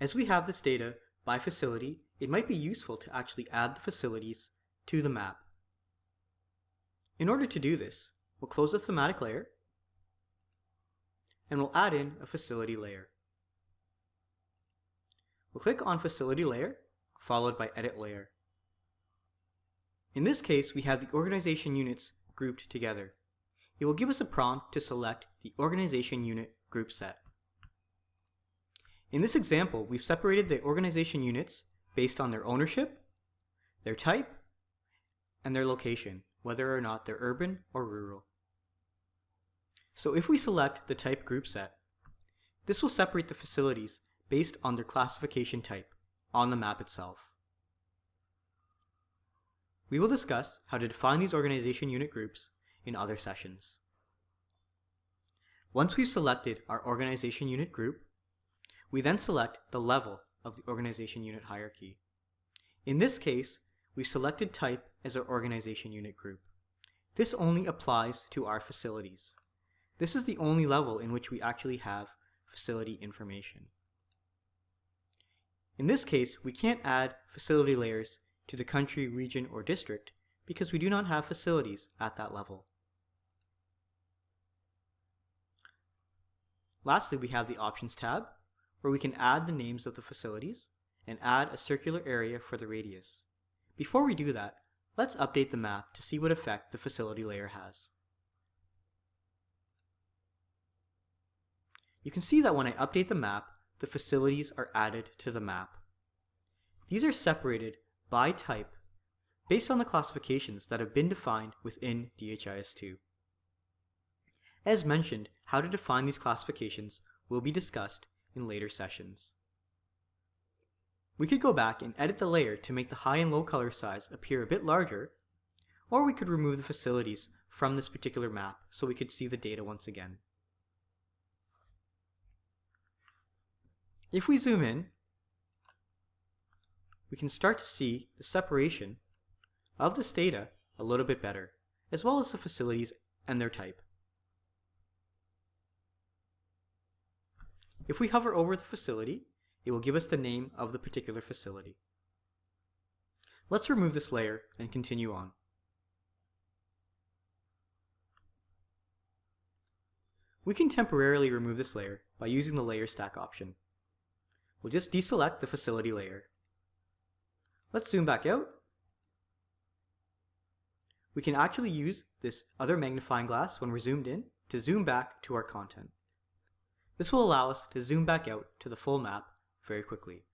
As we have this data by facility, it might be useful to actually add the facilities to the map. In order to do this, we'll close the thematic layer and we'll add in a facility layer. We'll click on facility layer followed by edit layer. In this case, we have the organization units grouped together. It will give us a prompt to select the organization unit group set. In this example, we've separated the organization units based on their ownership, their type, and their location, whether or not they're urban or rural. So if we select the type group set, this will separate the facilities based on their classification type on the map itself. We will discuss how to define these organization unit groups in other sessions. Once we've selected our organization unit group, we then select the level of the organization unit hierarchy. In this case, we selected type as our organization unit group. This only applies to our facilities. This is the only level in which we actually have facility information. In this case, we can't add facility layers to the country, region, or district because we do not have facilities at that level. Lastly, we have the Options tab, where we can add the names of the facilities and add a circular area for the radius. Before we do that, let's update the map to see what effect the facility layer has. You can see that when I update the map, the facilities are added to the map. These are separated by type based on the classifications that have been defined within DHIS2. As mentioned, how to define these classifications will be discussed in later sessions. We could go back and edit the layer to make the high and low color size appear a bit larger, or we could remove the facilities from this particular map so we could see the data once again. If we zoom in, we can start to see the separation of this data a little bit better, as well as the facilities and their type. If we hover over the facility, it will give us the name of the particular facility. Let's remove this layer and continue on. We can temporarily remove this layer by using the layer stack option. We'll just deselect the facility layer. Let's zoom back out. We can actually use this other magnifying glass when we're zoomed in to zoom back to our content. This will allow us to zoom back out to the full map very quickly.